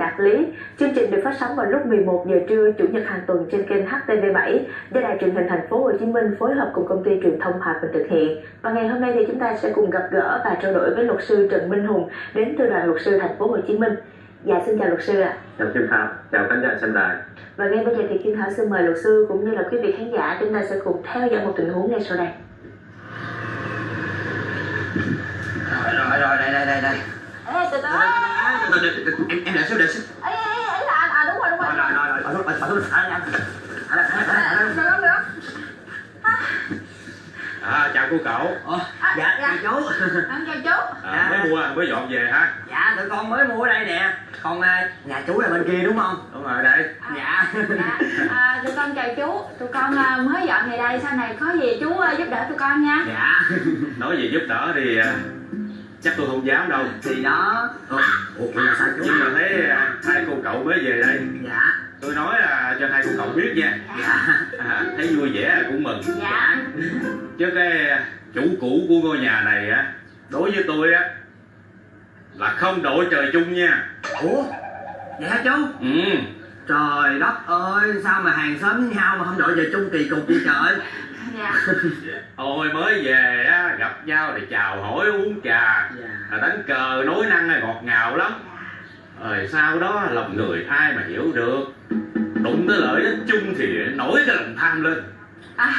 Đạt Lý. Chương trình được phát sóng vào lúc 11 giờ trưa chủ nhật hàng tuần trên kênh HTV7 do Đài truyền hình thành phố Hồ Chí Minh phối hợp cùng công ty truyền thông Hòa Bình thực hiện. Và ngày hôm nay thì chúng ta sẽ cùng gặp gỡ và trao đổi với luật sư Trần Minh Hùng đến từ đoàn luật sư thành phố Hồ Chí Minh. Dạ xin chào luật sư ạ. Chào Kim Thảo, chào khán giả xem đài. Và ngay bây giờ thì Kim Thảo xin mời luật sư cũng như là quý vị khán giả chúng ta sẽ cùng theo dõi một tình huống ngay sau đây. rồi rồi rồi đây đây đây đây Ê, từ từ, em em xíu để số ấy là à đúng rồi đúng rồi. Rồi rồi rồi bà số bà số nữa? À, chào cô cậu. À, dạ, dạ. chào chú. Em chào chú. À, Mới dạ. mua, mới dọn về ha. Dạ, tụi con mới mua ở đây nè. Còn à, nhà chú là bên kia đúng không? Đúng rồi, đây. À, Dạ. Dạ, à, tụi con chào chú. Tụi con à, mới dọn về đây, sau này có gì chú giúp đỡ tụi con nha. Dạ. Nói gì giúp đỡ thì chắc tôi không dám đâu. thì đó ủa ủa, là sao chú Nhưng mà thấy à, hai cô cậu mới về đây. dạ Tôi nói là cho hai cô cậu biết nha. dạ À, thấy vui vẻ cũng mừng. dạ Chứ cái à, chủ cũ của ngôi nhà này á, đối với tôi á là không đội trời chung nha. ủa vậy hả chú Ừ. trời đất ơi sao mà hàng xóm với nhau mà không đội về chung kỳ cục vậy trời dạ Ôi mới về á, gặp nhau thì chào hỏi uống trà. Dạ. Là đánh cờ nói năng là ngọt ngào lắm. Rồi sau đó lòng người ai mà hiểu được. Đụng tới lợi ích chung thì nổi cái lòng tham lên. À,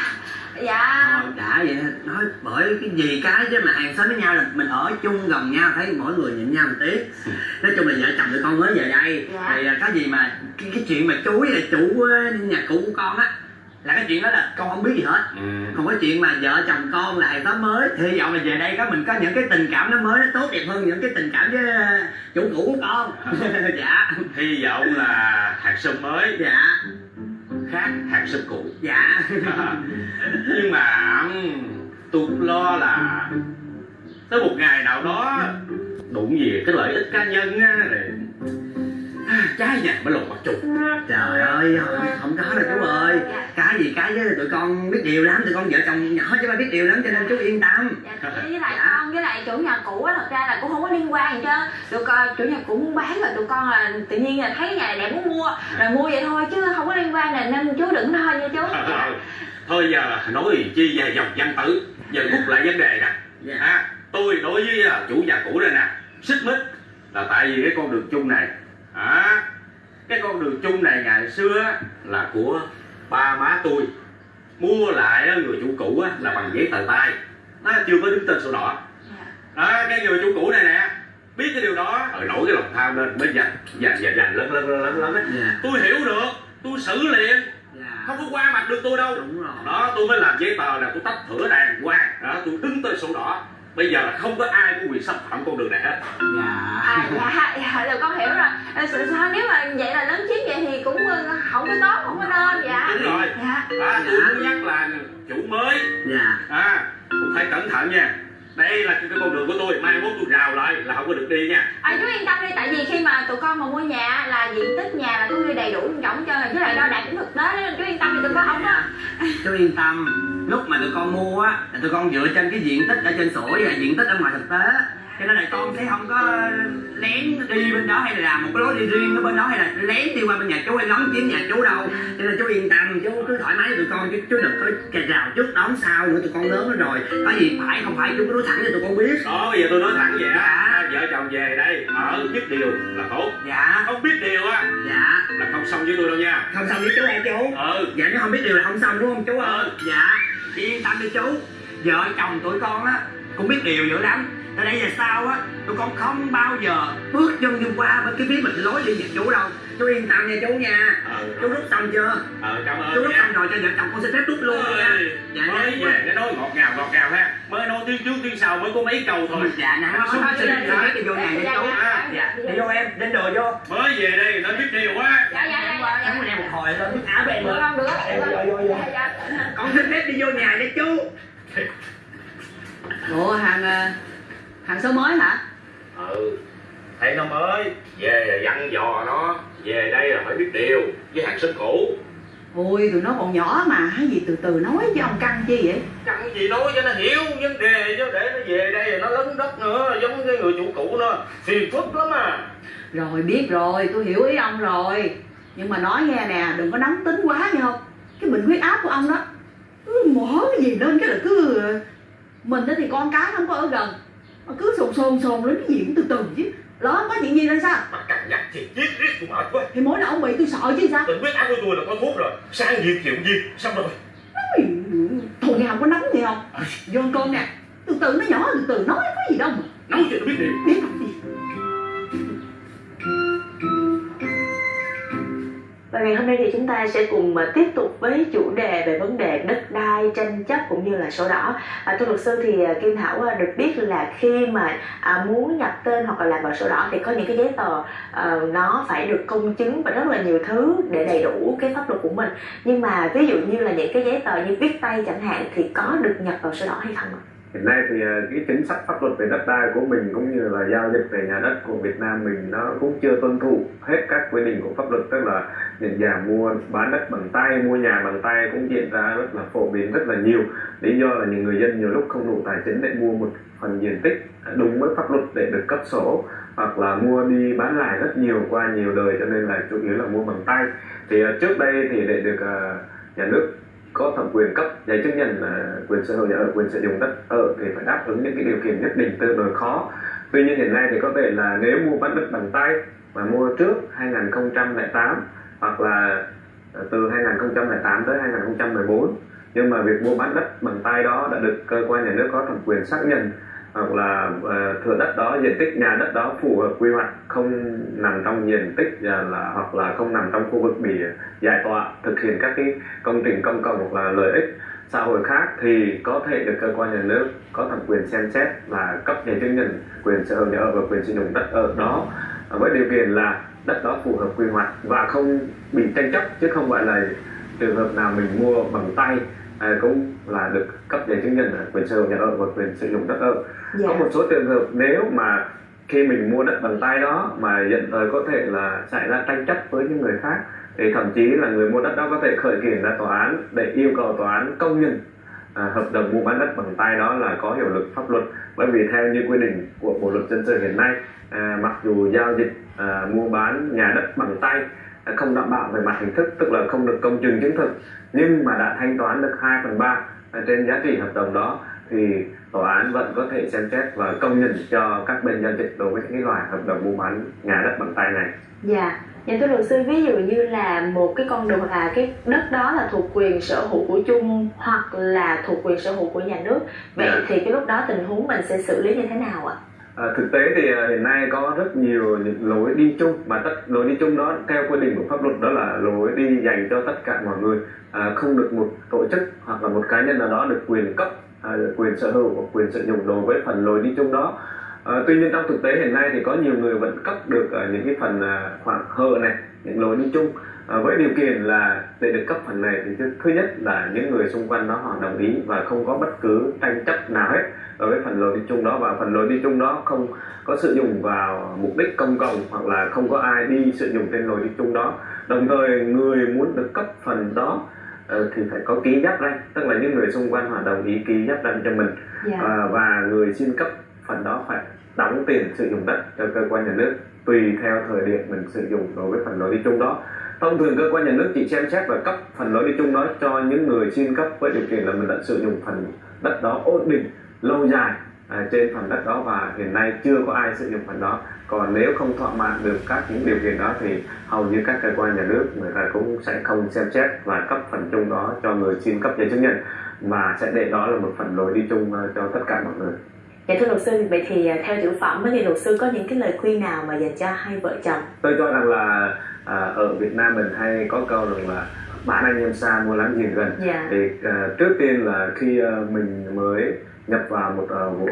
dạ. Thôi đã vậy nói bởi cái gì cái chứ mà hàng xóm với nhau là mình ở chung gần nhau thấy mỗi người nhịn nhau một tí. Nói chung là vợ chồng tụi con mới về đây. Dạ. thì à, có gì mà cái, cái chuyện mà chú với lại chủ ờ, nhà cũ của con á là cái chuyện đó là con không biết gì hết. Ừ. còn cái chuyện mà vợ chồng con hàng xóm mới hy vọng là về đây có mình có những cái tình cảm nó mới nó tốt đẹp hơn những cái tình cảm với ờ, chủ cũ của con. Dạ. Hy vọng là hạt sâm mới. Dạ. Khác hạt sâm cũ. Dạ. Nhưng mà tôi lo là tới một ngày nào đó đụng về cái lợi ích cá nhân á rồi trái nhà mới lột mặt trùng trời ơi không có đâu chú ơi. Cái gì cái với tụi con biết điều lắm tụi con vợ chồng nhỏ chứ mà biết điều lắm cho nên chú yên tâm. Dạ với lại Dạ. con với lại chủ nhà cũ á thật ra là cũng không có liên quan gì chứ. Tụi con chủ nhà cũ muốn bán rồi tụi con là tự nhiên là thấy nhà này đẹp muốn mua rồi mua vậy thôi chứ không có liên quan là nên chú đừng thôi nha chú. Thôi giờ nói chi về dòng văn tử giờ rút lại vấn đề nè. Dạ. À, tôi đối với à, chủ nhà cũ đây nè xích mích là tại vì cái con đường chung này. À, cái con đường chung này ngày xưa là của ba má tôi. Mua lại người chủ cũ là bằng giấy tờ tay. Nó chưa có đứng tên sổ đỏ. Đó cái người chủ cũ này nè biết cái điều đó rồi nổi cái lòng tham lên mới dành dành dành dành lớn lớn lớn lớn á. dạ. Tôi hiểu được tôi xử liền. Dạ. Không có qua mặt được tôi đâu. Đúng rồi. Đó tôi mới làm giấy tờ là tôi tách thửa đàng hoàng. Đó tôi đứng tên sổ đỏ bây giờ là không có ai có quyền xâm phạm con đường này hết. Dạ. À dạ dạ rồi con hiểu rồi. Sự sao nếu mà vậy là lớn chiếm vậy thì cũng ờ, không có tốt không có nên dạ. Đúng rồi. Dạ. À, tôi muốn nhắc là chủ mới. Dạ. À cũng phải cẩn thận nha đây là cái con đường của tôi mai mốt tôi rào lại là không có được đi nha. À, chú yên tâm đi tại vì khi mà tụi con mà mua nhà là diện tích nhà là có ghi đầy đủ trọng cho với lại đo đạc cũng thực tế nên chú yên tâm thì tụi con không có chú yên tâm lúc mà tụi con mua á là tụi con dựa trên cái diện tích ở trên sổ và diện tích ở ngoài thực tế cho nên là con sẽ không có lén đi bên đó hay là làm một cái lối đi riêng ở bên đó hay là lén đi qua bên nhà chú hay lấn chiếm nhà chú đâu. Cho nên chú yên tâm chú cứ thoải mái với tụi con chứ chú đừng có cà rào trước đón sau nữa tụi con lớn rồi. Có gì phải không phải chú cứ nói thẳng cho tụi con biết? Đó bây giờ tôi nói thẳng vậy á. Vợ chồng về đây ở biết điều là tốt. Dạ. Không biết điều á. Dạ. Là không xong với tôi đâu nha. Không xong với chú em chú? Ừ. Dạ nếu không biết điều là không xong đúng không chú ơi? Ừ. dạ. Yên tâm đi chú. Vợ chồng tụi con á cũng biết điều dữ lắm từ đây về sau á tụi con không bao giờ bước chân đi qua bên cái phía mình lối đi nhà chú đâu. Chú yên tâm nha chú nha. Ừ. Chú rút xong chưa? Ờ cảm ơn chú rút nha. xong rồi cho vợ chồng con xin phép rút luôn nha. Ơi, dạ mới dạ về cái nói ngọt ngào ngọt ngào ha. Mới nói tiếng trước tiếng sau mới có mấy câu thôi. Dạ nè nó Thôi, xin dạ, phép dạ, đi vô nhà dạ, nha chú. dạ, dạ. Dạ. đi vô em đến đồ vô. mới về đây nó biết điều quá. Dạ dạ dạ dạ em dạ em một hồi lên nước áo em được. nữa không được dạ dạ con xin phép đi vô nhà nha chú. Ủa hàng hàng số mới hả? ừ. Thấy nó mới. Về là dặn dò nó. Về đây là phải biết điều với hàng xóm cũ. Ôi tụi nó còn nhỏ mà. Cái gì từ từ nói chứ ông căng chi vậy? Cần gì nói cho nó hiểu vấn đề chứ để nó về đây rồi nó lấn đất nữa giống cái người chủ cũ nó. Phiền phức lắm à. Rồi biết rồi. Tôi hiểu ý ông rồi. Nhưng mà nói nghe nè đừng có nóng tính quá nghe không cái bệnh huyết áp của ông đó cứ mở cái gì lên cái là cứ mình đó thì con cái không có ở gần mà cứ sồn sồn sồn lên cái gì cũng từ từ chứ. Không có chuyện gì ra sao? Mà càng nhắc thì giết riết tôi mệt quá thì mỗi lần ông bị tôi sợ chứ sao? Bệnh huyết áp của tôi là có thuốc rồi. Sang việc chịu gì Xong rồi. Ui, thôi nghe không có nóng nghe không vô ăn cơm nè. Từ từ nó nhỏ từ từ nói có gì đâu mà. Nấu cho tôi biết điểm Và ngày hôm nay thì chúng ta sẽ cùng à, tiếp tục với chủ đề về vấn đề đất đai, tranh chấp cũng như là sổ đỏ. À, thưa luật sư thì à, Kim Thảo à, được biết là khi mà à, muốn nhập tên hoặc là làm vào sổ đỏ thì có những cái giấy tờ à, nó phải được công chứng và rất là nhiều thứ để đầy đủ cái pháp luật của mình. Nhưng mà ví dụ như là những cái giấy tờ như viết tay chẳng hạn thì có được nhập vào sổ đỏ hay không ạ? Hiện nay thì ờ, cái chính sách pháp luật về đất đai của mình cũng như là giao dịch về nhà đất của Việt Nam mình nó cũng chưa tuân thủ hết các quy định của pháp luật. Tức là nhận giả mua, bán đất bằng tay, mua nhà bằng tay cũng diễn ra rất là phổ biến, rất là nhiều. Lý do là những người dân nhiều lúc không đủ tài chính để mua một phần diện tích đúng với pháp luật để được cấp sổ hoặc là mua đi bán lại rất nhiều qua nhiều đời, cho nên là chủ yếu là mua bằng tay. Thì ờ, trước đây thì để được ờ, nhà nước có thẩm quyền cấp giấy chứng nhận uh, quyền sở hữu nhà ở quyền sử dụng đất ở thì phải đáp ứng những cái điều kiện nhất định tương đối khó. Tuy nhiên hiện nay thì có thể là nếu mua bán đất bằng tay mà mua trước 2008 hoặc là à, từ 2008 tới 2014 nhưng mà việc mua bán đất bằng tay đó đã được cơ quan nhà nước có thẩm quyền xác nhận hoặc là uh, thửa đất đó diện tích nhà đất đó phù hợp quy hoạch không nằm trong diện tích là hoặc là không nằm trong khu vực bị giải tỏa thực hiện các cái công trình công cộng hoặc là lợi ích xã hội khác thì có thể được cơ quan nhà nước có thẩm quyền xem xét và cấp giấy chứng nhận quyền sở hữu nhà ở và quyền sử dụng đất ở đó ờ, với điều kiện là đất đó phù hợp quy hoạch và không bị tranh chấp chứ không phải là trường hợp nào mình mua bằng tay à, cũng là được cấp giấy chứng nhận quyền sở hữu nhà ở và quyền sử dụng đất ở Dạ. có một số trường hợp nếu mà khi mình mua đất bằng tay đó mà dẫn tới có thể là xảy ra tranh chấp với những người khác thì thậm chí là người mua đất đó có thể khởi kiện ra tòa án để yêu cầu tòa án công nhận à, hợp đồng mua bán đất bằng tay đó là có hiệu lực pháp luật bởi vì theo như quy định của bộ luật dân sự hiện nay à, mặc dù giao dịch à, mua bán nhà đất bằng tay không đảm bảo về mặt hình thức tức là không được công chứng chứng thực nhưng mà đã thanh toán được 2 phần ba trên giá trị hợp đồng đó thì tòa án vẫn có thể xem xét và công nhận cho các bên giao dịch đối với những cái loại hợp đồng mua bán nhà đất bằng tay này Dạ, dạ thưa luật sư ví dụ như là một cái con đường là cái đất đó là thuộc quyền sở hữu của chung hoặc là thuộc quyền sở hữu của nhà nước vậy Dạ. thì cái lúc đó tình huống mình sẽ xử lý như thế nào ạ? À, Ờ, thực tế thì ờ, hiện nay có rất nhiều những lối đi chung mà tất lối đi chung đó theo quy định của pháp luật đó là lối đi dành cho tất cả mọi người. À, không được một tổ chức hoặc là một cá nhân nào đó được quyền cấp à, quyền sở hữu hoặc quyền sử dụng đối với phần lối đi chung đó à, tuy nhiên trong thực tế hiện nay thì có nhiều người vẫn cấp được à, những cái phần à, khoảng hờ này những lối đi chung. À, với điều kiện là để được cấp phần này thì thứ- nhất là những người xung quanh đó họ đồng ý và không có bất cứ tranh chấp nào hết đối với phần lối đi chung đó. Và phần lối đi chung đó không có sử dụng vào mục đích công cộng hoặc là không có ai đi sử dụng trên lối đi chung đó. Đồng thời người muốn được cấp phần đó ờ, thì phải có ký giáp ranh tức là những người xung quanh họ đồng ý ký giáp ranh cho mình. Dạ. à, và người xin cấp phần đó phải đóng tiền sử dụng đất cho cơ quan nhà nước tùy theo thời điểm mình sử dụng đối với phần lối đi chung đó. Thông thường cơ quan nhà nước chỉ xem xét và cấp phần lối đi chung đó cho những người xin cấp với điều kiện là mình đã sử dụng phần đất đó ổn định lâu dài à, trên phần đất đó và hiện nay chưa có ai sử dụng phần đó. Còn nếu không thỏa mãn được các những điều kiện đó thì hầu như các cơ quan nhà nước người ta cũng sẽ không xem xét và cấp phần chung đó cho người xin cấp giấy chứng nhận mà sẽ để đó là một phần lối đi chung à, cho tất cả mọi người. Dạ thưa luật sư, vậy thì à, theo tiểu phẩm thì luật sư có những cái lời khuyên nào mà dành cho hai vợ chồng? tôi cho rằng là à, ở Việt Nam mình hay có câu rằng là bán anh em xa mua láng giềng gần Dạ. thì à, trước tiên là khi à, mình mới nhập vào một à, vụ,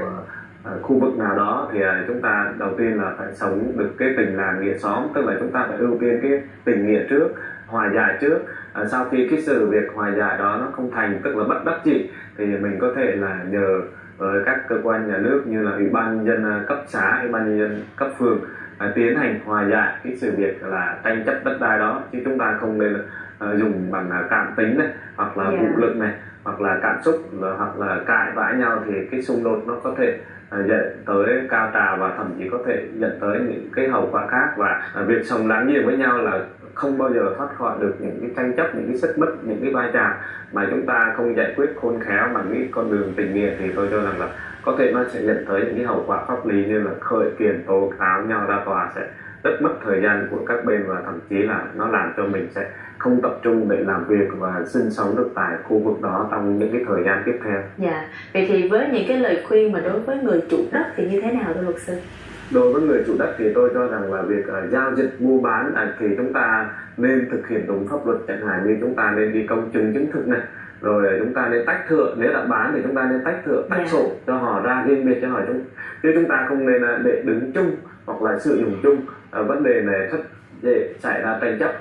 à, khu vực nào đó thì à, chúng ta đầu tiên là phải sống được cái tình làng nghĩa xóm tức là chúng ta phải ưu tiên cái tình nghĩa trước hòa giải trước à, sau khi cái sự việc hòa giải đó nó không thành tức là bất đắc dĩ thì mình có thể là nhờ với các cơ quan nhà nước như là ủy ban nhân dân à, cấp xã ủy ban nhân dân cấp phường à, tiến hành hòa giải cái sự việc là tranh chấp đất đai đó chứ chúng ta không nên à, dùng bằng à, cảm tính này hoặc là Dạ. vũ lực này hoặc là cảm xúc hoặc là cãi vã nhau thì cái xung đột nó có thể à, dẫn tới cao trào và thậm chí có thể dẫn tới những cái hậu quả khác và à, việc sống láng giềng với nhau là không bao giờ thoát khỏi được những cái tranh chấp những cái xích mích những cái vai trò mà chúng ta không giải quyết khôn khéo bằng cái con đường tình nghĩa thì tôi cho rằng là có thể nó sẽ dẫn tới những cái hậu quả pháp lý như là khởi kiện tố cáo nhau ra tòa sẽ rất mất thời gian của các bên và thậm chí là nó làm cho mình sẽ không tập trung để làm việc và sinh sống được tại khu vực đó trong những cái thời gian tiếp theo. Dạ, vậy thì với những cái lời khuyên mà đối với người chủ đất thì như thế nào thưa luật sư? Đối với người chủ đất thì tôi cho rằng là việc uh, giao dịch mua bán uh, thì chúng ta nên thực hiện đúng pháp luật chẳng hạn như chúng ta nên đi công chứng chứng thực này rồi chúng ta nên tách thửa nếu đã bán thì chúng ta nên tách thửa tách Dạ. sổ cho họ ra riêng biệt cho họ chúng chứ chúng ta không nên uh, để đứng chung hoặc là sử dụng chung uh, vấn đề này rất dễ xảy ra tranh chấp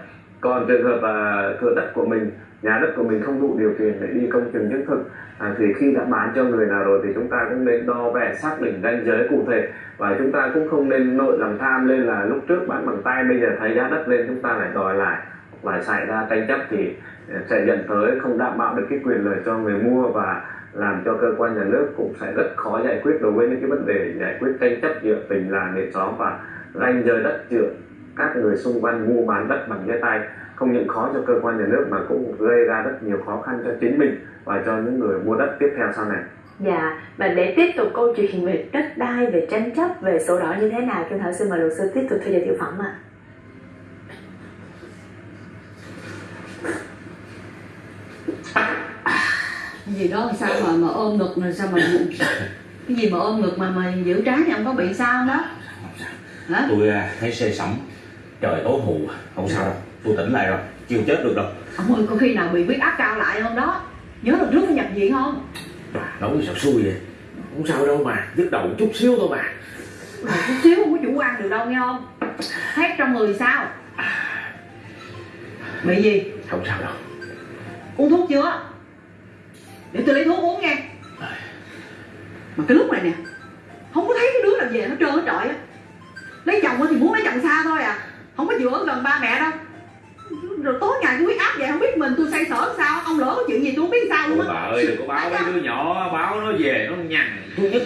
còn trường hợp uh, thửa đất của mình nhà đất của mình không đủ điều kiện để đi công chứng chứng thực. À, thì khi đã bán cho người nào rồi thì chúng ta cũng nên đo vẽ xác định ranh giới cụ thể. Và chúng ta cũng không nên nội lòng tham lên là lúc trước bán bằng tay bây giờ thấy giá đất lên chúng ta lại đòi lại. Và xảy ra tranh chấp thì à, sẽ dẫn tới không đảm bảo được cái quyền lợi cho người mua và làm cho cơ quan nhà nước cũng sẽ rất khó giải quyết đối với những cái vấn đề giải quyết tranh chấp giữa tình làng nghệ xóm và ranh giới đất giữa các người xung quanh mua bán đất bằng giấy tay không những khó cho cơ quan nhà nước mà cũng gây ra rất nhiều khó khăn cho chính mình và cho những người mua đất tiếp theo sau này. Dạ, và để tiếp tục câu chuyện về đất đai, về tranh chấp, về sổ đỏ như thế nào, Kim Thảo xin mời luật sư tiếp tục theo dõi tiểu phẩm ạ. cái gì đó sao mà mà ôm ngực là sao mà cái gì mà ôm ngực mà mà giữ trái thì ông có bị sao không đó? Hả? Tôi à, thấy say sẩm trời tối hù không sao đâu tôi tỉnh lại rồi chưa chết được đâu. Ông ơi có khi nào bị huyết áp cao lại không đó? Nhớ lần trước phải nhập viện không? Nói sao xui vậy? Không sao đâu mà nhức đầu chút xíu thôi mà. Rồi chút xíu không có chủ quan được đâu nghe không? Thét trong người sao? Bị gì? Không sao đâu. Uống thuốc chưa? Để tôi lấy thuốc uống nghe mà cái lúc này nè không có thấy cái đứa nào về nó trơn hết trọi á. Lấy chồng á thì muốn lấy chồng xa thôi à không có ở gần ba mẹ đâu rồi tối ngày huyết áp vậy không biết mình tôi say sở sao? Ông lỡ có chuyện gì tôi không biết sao luôn á. bà ơi đừng có báo mấy đứa nhỏ báo nó về nó nhằn. tôi nhất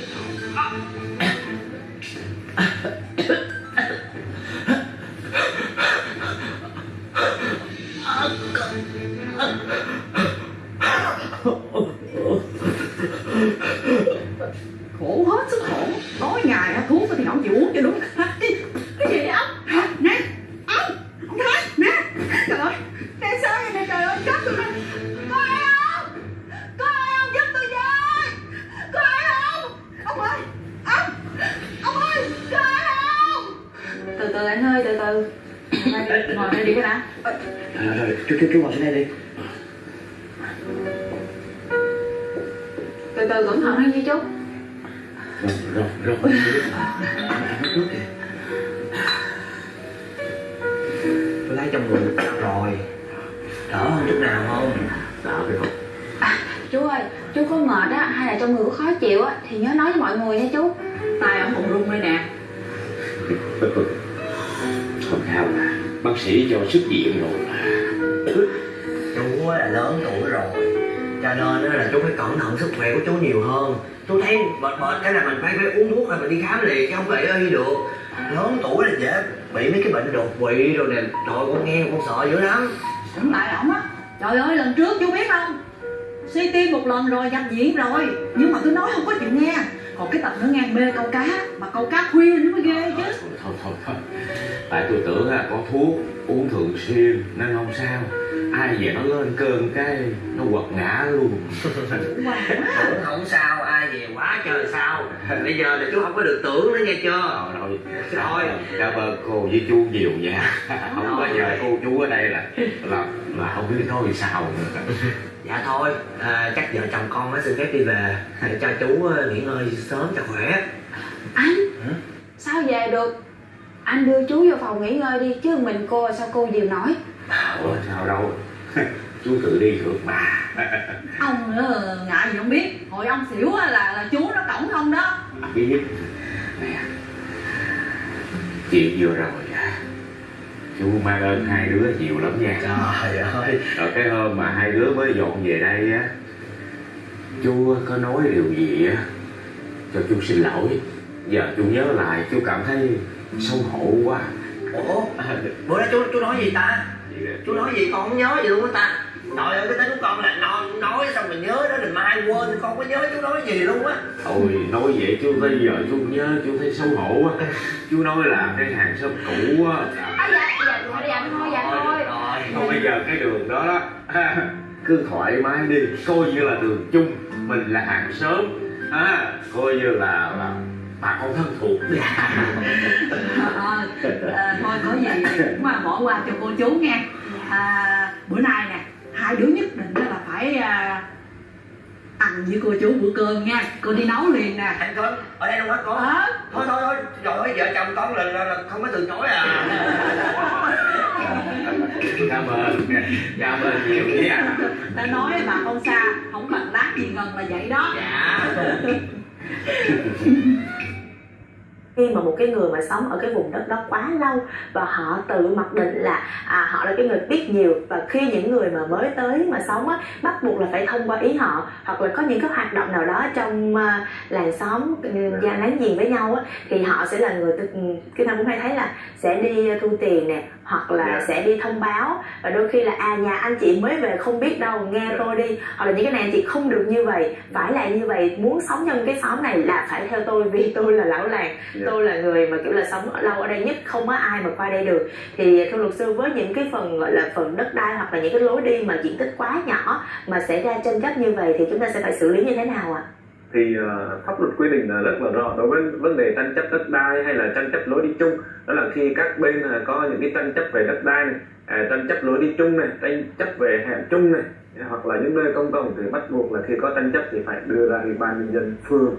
Từ từ anh ơi, từ từ. Ngồi đây, ngồi đây đi cái đã. rồi rồi chú chú chú ngồi xuống đây đi. Từ từ cẩn thận hơn nha chú. rồi rồi rồi. Tôi lấy trong người rồi. Đỡ hơn chút nào không? Đỡ không? Chú ơi chú có mệt á hay là trong người có khó chịu á thì nhớ nói với mọi người nha chú. Tay ông còn run đây nè bác sĩ cho xuất viện rồi. Chú là lớn tuổi rồi. Cho nên á là chú phải cẩn thận sức khỏe của chú nhiều hơn. Chú thấy mệt mệt cái là mình phải phải uống thuốc hay mình đi khám liền chứ không phải y được. Lớn tuổi là dễ bị mấy cái bệnh đột quỵ rồi nè. Trời con nghe con sợ dữ lắm. Đứng lại ổng á. Trời ơi lần trước chú biết không? Suy tim một lần rồi nhập viện rồi. Nhưng mà tôi nói không có chịu nghe. Còn cái tật nó ngang mê câu cá. Mà câu cá khuya nó mới ghê chứ. Thôi thôi thôi thôi tại tôi tưởng là có thuốc uống thường xuyên nên không sao. Ai về nó lên cơn cái nó quật ngã luôn. Không sao ai về quá trời sao. Bây giờ là chú không có được tưởng nữa nghe chưa? Rồi rồi. Rồi. cảm ơn cô với chú nhiều nha. Không có nhờ cô chú ở đây là là là không biết nói sao nữa. Dạ thôi à, chắc vợ chồng con mới xin phép đi về để cho chú ờ, nghỉ ngơi sớm cho khỏe. Anh sao về được anh đưa chú vô phòng nghỉ ngơi đi chứ mình cô sao cô dìu nổi Ủa, sao đâu? Chú tự đi được mà. Ông nữa ngại gì không biết. Hồi ông xỉu á là, là chú nó cổng không đó. Biết. Nè chuyện vừa rồi à. Chú mang ơn hai đứa nhiều lắm nha. Trời ơi. Rồi cái hôm mà hai đứa mới dọn về đây á chú có nói điều gì á cho chú xin lỗi. Giờ chú nhớ lại chú cảm thấy xấu hổ quá. Ủa? Bữa đó chú chú nói gì ta? Chú nói gì? Con không nhớ gì luôn á ta. Trời ơi cái tên của con là nói, nói xong mình nhớ đó đừng mai quên con không có nhớ chú nói gì luôn á. Thôi nói vậy chú bây giờ chú nhớ chú thấy xấu hổ quá. Chú nói là cái hàng xóm cũ á. À, dạ dạ dạ dạ thôi dạ thôi rồi Thôi bây giờ cái đường đó đó cứ thoải mái đi. Coi như là đường chung mình là hàng xóm à, coi như là, là bà con thân thuộc. Ờ, ờ, thôi có gì cũng mà bỏ qua cho cô chú nghe. À, bữa nay nè hai đứa nhất định là phải à, ăn với cô chú bữa cơm nha. Cô đi nấu liền nè. Anh con ở đây đâu hết con Ờ, thôi thôi thôi. Rồi vợ chồng con là, là, là không có từ chối à. Cảm ơn. Cảm ơn nhiều nha. Ta nói bà không xa không bằng lát gì gần là vậy đó. Dạ khi mà một cái người mà sống ở cái vùng đất đó quá lâu và họ tự mặc định là à, họ là cái người biết nhiều và khi những người mà mới tới mà sống á bắt buộc là phải thông qua ý họ hoặc là có những cái hoạt động nào đó trong à, làng xóm gia láng giềng với nhau á thì họ sẽ là người ừ, cái nào cũng hay thấy là sẽ đi thu tiền nè hoặc là Dạ. sẽ đi thông báo và đôi khi là à nhà anh chị mới về không biết đâu nghe Dạ. tôi đi hoặc là những cái này anh chị không được như vậy phải là như vậy muốn sống trong cái xóm này là phải theo tôi vì tôi là lão làng Dạ tôi là người mà kiểu là sống ở lâu ở đây nhất không có ai mà qua đây được. Thì thưa luật sư với những cái phần gọi là phần đất đai hoặc là những cái lối đi mà diện tích quá nhỏ mà xảy ra tranh chấp như vậy thì chúng ta sẽ phải xử lý như thế nào ạ? Thì uh, pháp luật quy định là rất là rõ. Đối với vấn đề tranh chấp đất đai hay là tranh chấp lối đi chung đó là khi các bên uh, có những cái tranh chấp về đất đai này uh, tranh chấp lối đi chung này tranh chấp về hẻm chung này hoặc là những nơi công cộng thì bắt buộc là khi có tranh chấp thì phải đưa ra ủy ban nhân dân phường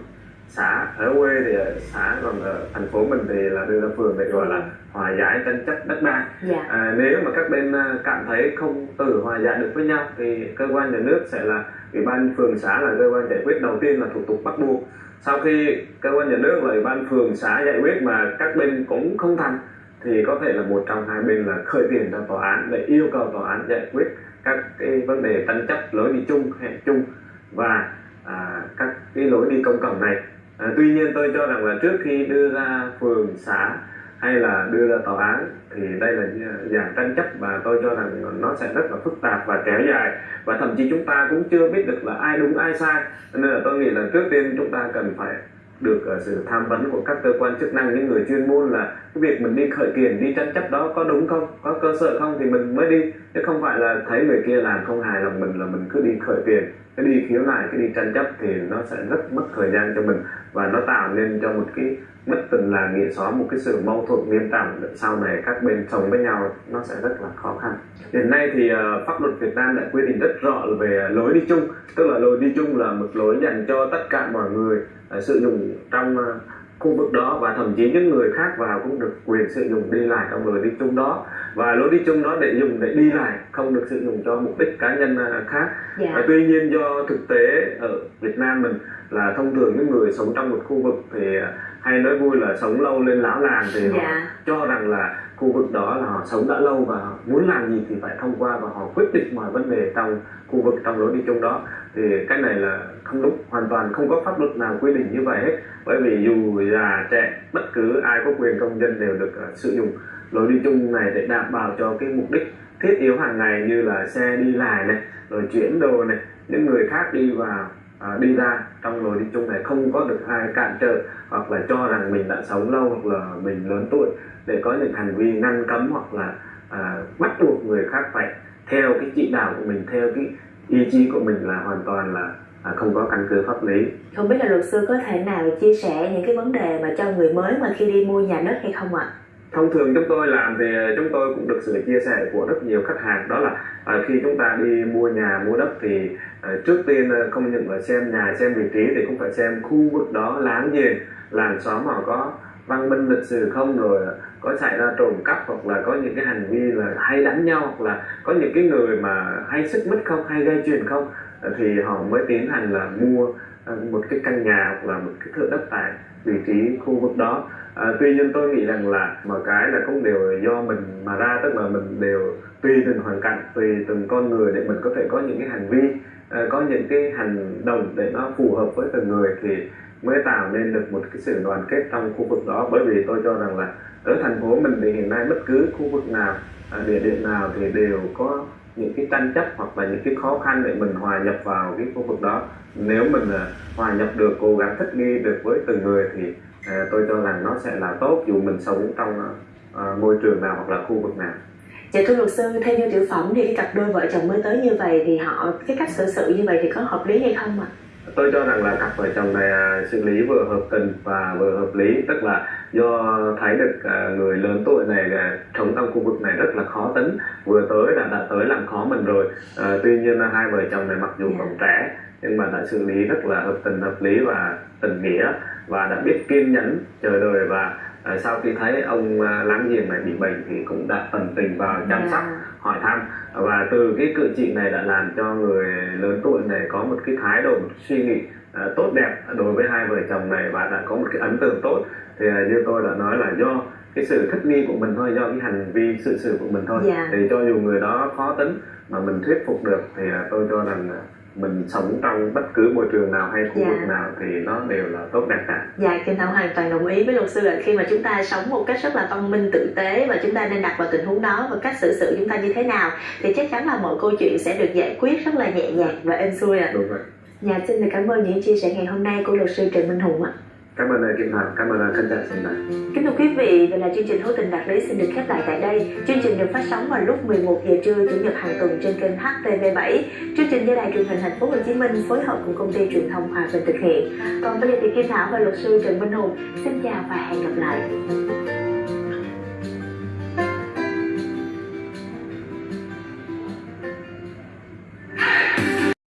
xã ở quê thì xã còn ở thành phố mình thì là đưa ra phường để gọi là hòa giải tranh chấp đất đai. Dạ. À, nếu mà các bên à, cảm thấy không tự hòa giải được với nhau thì cơ quan nhà nước sẽ là ủy ban phường xã là cơ quan giải quyết đầu tiên là thủ tục bắt buộc. Sau khi cơ quan nhà nước là ủy ban phường xã giải quyết mà các bên cũng không thành thì có thể là một trong hai bên là khởi tiền ra tòa án để yêu cầu tòa án giải quyết các cái vấn đề tranh chấp lối đi chung hẹn chung và à, các cái lối đi công cộng này à, tuy nhiên tôi cho rằng là trước khi đưa ra phường xã hay là đưa ra tòa án thì đây là dạng tranh chấp và tôi cho rằng nó sẽ rất là phức tạp và kéo dài. Và thậm chí chúng ta cũng chưa biết được là ai đúng ai sai. Nên là tôi nghĩ là trước tiên chúng ta cần phải được ờ, sự tham vấn của các cơ quan chức năng những người chuyên môn là cái việc mình đi khởi kiện đi tranh chấp đó có đúng không? Có cơ sở không thì mình mới đi. Chứ không phải là thấy người kia làm không hài lòng mình là mình cứ đi khởi kiện cái đi khiếu nại cái đi tranh chấp thì nó sẽ rất mất thời gian cho mình. Và nó tạo nên cho một cái mất tình làng nghĩa xóm một cái sự mâu thuẫn nghiêm trọng sau này các bên sống với nhau nó sẽ rất là khó khăn. Hiện nay thì uh, pháp luật Việt Nam đã quy định rất rõ về lối đi chung tức là lối đi chung là một lối dành cho tất cả mọi người sử dụng trong ờ, khu vực đó và thậm chí những người khác vào cũng được quyền sử dụng đi lại trong lối đi chung đó. Và lối đi chung đó để dùng để đi lại không được sử dụng cho mục đích cá nhân ờ, khác. Dạ. Tuy nhiên do thực tế ở Việt Nam mình là thông thường những người sống trong một khu vực thì à, hay nói vui là sống lâu lên lão làng thì họ dạ. cho rằng là khu vực đó là họ sống đã lâu và họ muốn làm gì thì phải thông qua và họ quyết định mọi vấn đề trong khu vực trong lối đi chung đó. Thì cái này là không đúng hoàn toàn không có pháp luật nào quy định như vậy hết. Bởi vì dù già trẻ bất cứ ai có quyền công dân đều được à, sử dụng lối đi chung này để đảm bảo cho cái mục đích thiết yếu hàng ngày như là xe đi lại này rồi chuyển đồ này những người khác đi vào à, đi ra trong lối đi chung này không có được ai cản trở hoặc là cho rằng mình đã sống lâu hoặc là mình lớn tuổi để có những hành vi ngăn cấm hoặc là à, bắt buộc người khác phải theo cái chỉ đạo của mình theo cái ý chí của mình là hoàn toàn là à, không có căn cứ pháp lý. Không biết là luật sư có thể nào chia sẻ những cái vấn đề mà cho người mới mà khi đi mua nhà đất hay không ạ? Thông thường chúng tôi làm thì chúng tôi cũng được sự chia sẻ của rất nhiều khách hàng. Đó là ờ, khi chúng ta đi mua nhà, mua đất thì ờ, trước tiên ờ, không những là xem nhà, xem vị trí thì cũng phải xem khu vực đó láng giềng làng xóm họ có văn minh lịch sử không, rồi có xảy ra trộm cắp hoặc là có những cái hành vi là hay đánh nhau, hoặc là có những cái người mà hay xích mích không, hay gây chuyện không thì họ mới tiến hành là mua một cái căn nhà hoặc là một cái thửa đất tại vị trí khu vực đó à, tuy nhiên tôi nghĩ rằng là mọi cái là cũng đều do mình mà ra tức là mình đều tùy từng hoàn cảnh tùy từng con người để mình có thể có những cái hành vi à, có những cái hành động để nó phù hợp với từng người thì mới tạo nên được một cái sự đoàn kết trong khu vực đó. Bởi vì tôi cho rằng là ở thành phố mình thì hiện nay bất cứ khu vực nào à, địa điểm nào thì đều có những cái tranh chấp hoặc là những cái khó khăn để mình hòa nhập vào cái khu vực đó. Nếu mình à, hòa nhập được cố gắng thích nghi được với từng người thì à, tôi cho rằng nó sẽ là tốt dù mình sống trong à, môi trường nào hoặc là khu vực nào Dạ thưa luật sư, theo như tiểu phẩm thì cái cặp đôi vợ chồng mới tới như vậy thì họ cái cách xử sự như vậy thì có hợp lý hay không ạ? tôi cho rằng là cặp vợ chồng này à, xử lý vừa hợp tình và vừa hợp lý tức là do thấy được à, người lớn tuổi này à, sống trong khu vực này rất là khó tính vừa tới đã đã tới làm khó mình rồi à, tuy nhiên là hai vợ chồng này mặc dù Dạ. còn trẻ nhưng mà đã xử lý rất là hợp tình hợp lý và tình nghĩa và đã biết kiên nhẫn chờ đợi và à, sau khi thấy ông à, láng giềng này bị bệnh thì cũng đã tận tình vào chăm Dạ. sóc hỏi thăm và từ cái cử chỉ này đã làm cho người lớn tuổi này có một cái thái độ một suy nghĩ à, tốt đẹp đối với hai vợ chồng này và đã có một cái ấn tượng tốt thì à, như tôi đã nói là do cái sự thích nghi của mình thôi do cái hành vi sự sự của mình thôi Dạ. thì cho dù người đó khó tính mà mình thuyết phục được thì à, tôi cho rằng mình sống trong bất cứ môi trường nào hay khu Dạ. vực nào thì nó đều là tốt đẹp cả Dạ, Kim Thảo hoàn toàn đồng ý với luật sư là khi mà chúng ta sống một cách rất là văn minh tử tế và chúng ta nên đặt vào tình huống đó và cách xử sự chúng ta như thế nào thì chắc chắn là mọi câu chuyện sẽ được giải quyết rất là nhẹ nhàng và êm xuôi ạ. đúng rồi Dạ, xin được cảm ơn những chia sẻ ngày hôm nay của luật sư Trần Minh Hùng ạ cảm ơn lời Kim Thảo cảm ơn lời khán giả xem đài Kính thưa quý vị, vậy là chương trình Hữu tình đạt lý xin được khép lại tại đây. Chương trình được phát sóng vào lúc 11 giờ trưa chủ nhật hàng tuần trên kênh HTV7. Chương trình do Đài truyền hình Thành phố Hồ Chí Minh phối hợp cùng công ty truyền thông Hòa Bình thực hiện. Còn bây giờ thì Kim Thảo và luật sư Trần Minh Hùng xin chào và hẹn gặp lại.